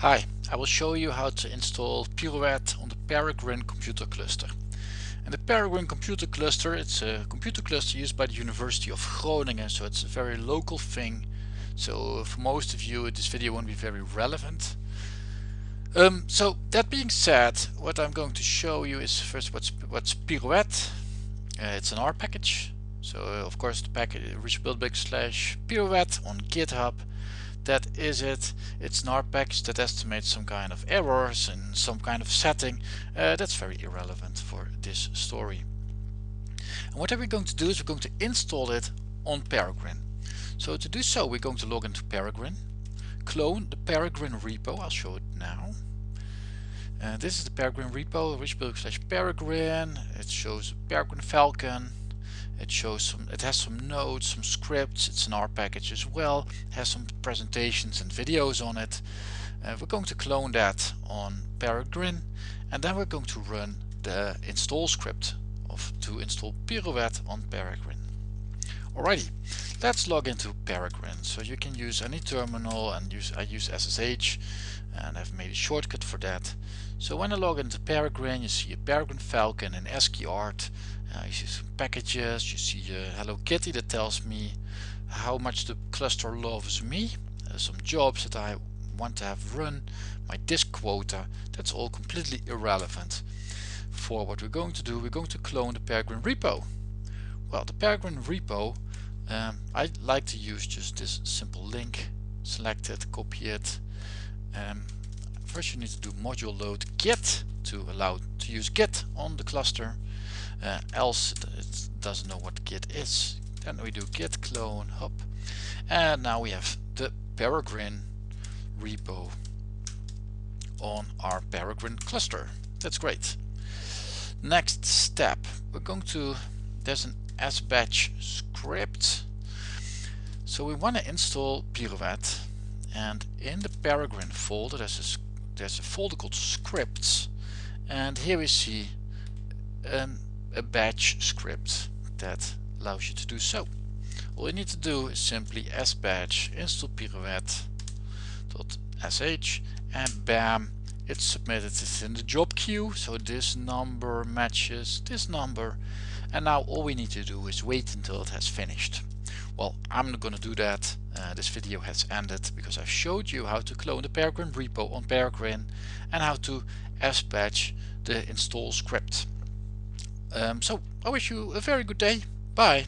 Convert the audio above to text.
Hi, I will show you how to install Pirouette on the Peregrine computer cluster. And the Peregrine computer cluster, it's a computer cluster used by the University of Groningen, so it's a very local thing. So for most of you this video won't be very relevant. Um, so that being said, what I'm going to show you is first what's, what's Pirouette. Uh, it's an R package. So uh, of course the package richelbilderbeek slash Pirouette on GitHub that is it. It's an that estimates some kind of errors and some kind of setting. Uh, that's very irrelevant for this story. And what are we going to do is we're going to install it on Peregrine. So to do so we're going to log into Peregrine, clone the Peregrine repo, I'll show it now. Uh, this is the Peregrine repo, richelbilderbeek slash Peregrine, it shows Peregrine Falcon, it shows some, it has some nodes, some scripts, it's an R package as well, it has some presentations and videos on it. Uh, we're going to clone that on Peregrine and then we're going to run the install script of to install Pirouette on Peregrine. Alrighty, let's log into Peregrine. So you can use any terminal and use I use SSH and I've made a shortcut for that. So when I log into Peregrine, you see a Peregrine Falcon and ASCII art uh, you see some packages, you see a Hello Kitty that tells me how much the cluster loves me, uh, some jobs that I want to have run, my disk quota, that's all completely irrelevant. For what we're going to do, we're going to clone the Peregrine repo. Well, the Peregrine repo, um, I like to use just this simple link, select it, copy it. Um, first you need to do module load git to allow to use git on the cluster. Uh, else it doesn't know what git is. Then we do git clone hop. And now we have the peregrine repo on our peregrine cluster. That's great. Next step. We're going to there's an sbatch script. So we want to install pirouette and in the peregrine folder there's a, there's a folder called scripts and here we see an a batch script that allows you to do so. All you need to do is simply sbatch install pirouette.sh and bam it's submitted. It's in the job queue so this number matches this number and now all we need to do is wait until it has finished well I'm not gonna do that uh, this video has ended because I've showed you how to clone the Peregrine repo on Peregrine and how to sbatch the install script um, so I wish you a very good day. Bye.